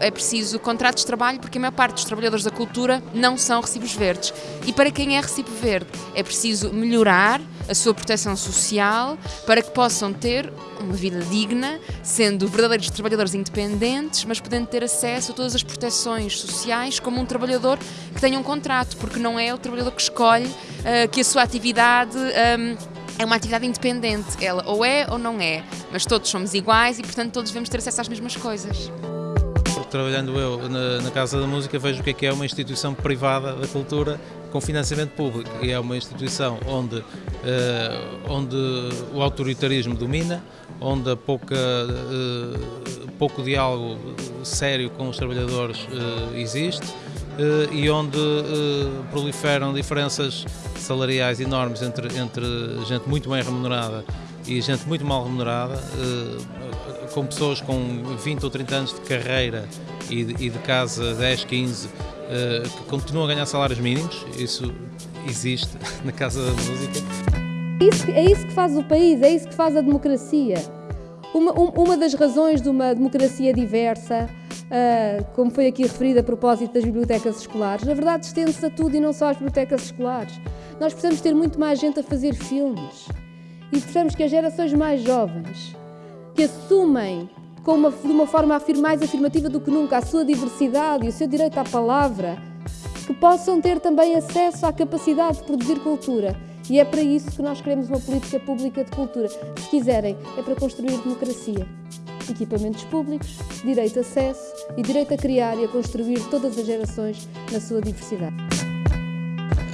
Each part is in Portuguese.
É preciso contratos de trabalho porque a maior parte dos trabalhadores da cultura não são recibos verdes. E para quem é recibo verde, é preciso melhorar a sua proteção social para que possam ter uma vida digna, sendo verdadeiros trabalhadores independentes, mas podendo ter acesso a todas as proteções sociais como um trabalhador que tenha um contrato, porque não é o trabalhador que escolhe uh, que a sua atividade. Um, é uma atividade independente, ela ou é ou não é, mas todos somos iguais e, portanto, todos devemos ter acesso às mesmas coisas. Trabalhando eu na, na, Casa da Música, vejo o que é que é uma instituição privada da cultura com financiamento público. E é uma instituição onde, uh, onde o autoritarismo domina, onde há pouca, uh, pouco diálogo sério com os trabalhadores uh, existe e onde proliferam diferenças salariais enormes entre, entre gente muito bem remunerada e gente muito mal remunerada, eh, com pessoas com 20 ou 30 anos de carreira e de, e de casa 10, 15, eh, que continuam a ganhar salários mínimos, isso existe na Casa da Música. É isso, é isso que faz o país, é isso que faz a democracia. Uma, uma das razões de uma democracia diversa, como foi aqui referido a propósito das bibliotecas escolares, na verdade estende-se a tudo e não só às bibliotecas escolares. Nós precisamos ter muito mais gente a fazer filmes e precisamos que as gerações mais jovens, que assumem com uma, de uma forma mais afirmativa do que nunca a sua diversidade e o seu direito à palavra, que possam ter também acesso à capacidade de produzir cultura. E é para isso que nós queremos uma política pública de cultura. Se quiserem, é para construir democracia. Equipamentos públicos, direito a acesso e direito a criar e a construir todas as gerações na sua diversidade.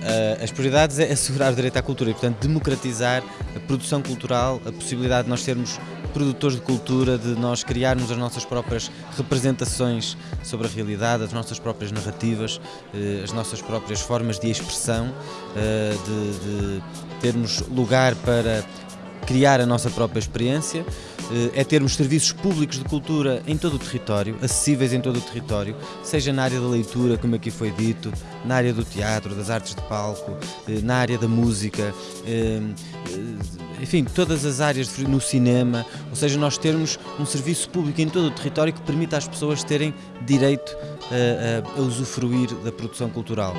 Uh, as prioridades é assegurar o direito à cultura e, portanto, democratizar a produção cultural, a possibilidade de nós sermos produtores de cultura, de nós criarmos as nossas próprias representações sobre a realidade, as nossas próprias narrativas, uh, as nossas próprias formas de expressão, uh, de, de termos lugar para criar a nossa própria experiência, é termos serviços públicos de cultura em todo o território, acessíveis em todo o território, seja na área da leitura, como aqui foi dito, na área do teatro, das artes de palco, eh, na área da música, eh, eh, enfim, todas as áreas no cinema, ou seja, nós termos um serviço público em todo o território que permita às pessoas terem direito a, a, a usufruir da produção cultural.